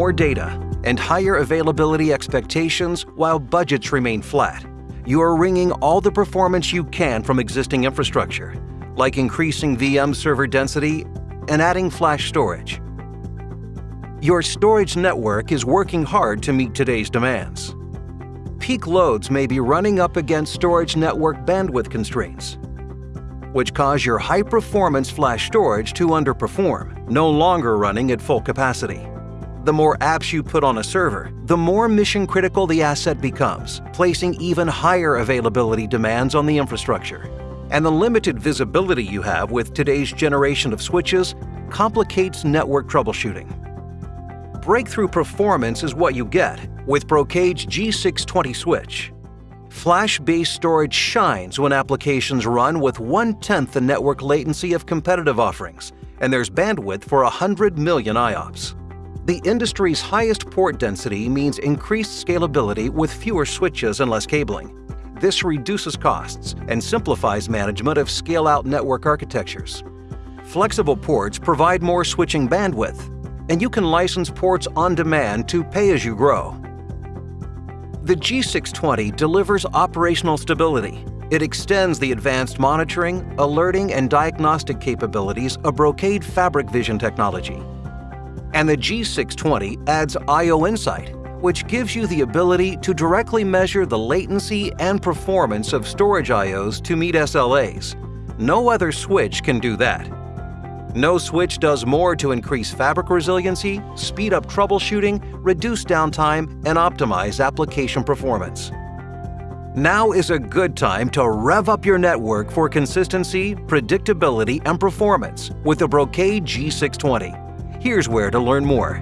more data and higher availability expectations while budgets remain flat, you are wringing all the performance you can from existing infrastructure, like increasing VM server density and adding flash storage. Your storage network is working hard to meet today's demands. Peak loads may be running up against storage network bandwidth constraints, which cause your high-performance flash storage to underperform, no longer running at full capacity. The more apps you put on a server, the more mission-critical the asset becomes, placing even higher availability demands on the infrastructure. And the limited visibility you have with today's generation of switches complicates network troubleshooting. Breakthrough performance is what you get with Brocade's G620 switch. Flash-based storage shines when applications run with one-tenth the network latency of competitive offerings, and there's bandwidth for 100 million IOPS. The industry's highest port density means increased scalability with fewer switches and less cabling. This reduces costs and simplifies management of scale-out network architectures. Flexible ports provide more switching bandwidth, and you can license ports on demand to pay as you grow. The G620 delivers operational stability. It extends the advanced monitoring, alerting, and diagnostic capabilities of Brocade Fabric Vision technology. And the G620 adds I.O. Insight, which gives you the ability to directly measure the latency and performance of storage I.O.s to meet SLAs. No other switch can do that. No switch does more to increase fabric resiliency, speed up troubleshooting, reduce downtime, and optimize application performance. Now is a good time to rev up your network for consistency, predictability, and performance with the Brocade G620. Here's where to learn more.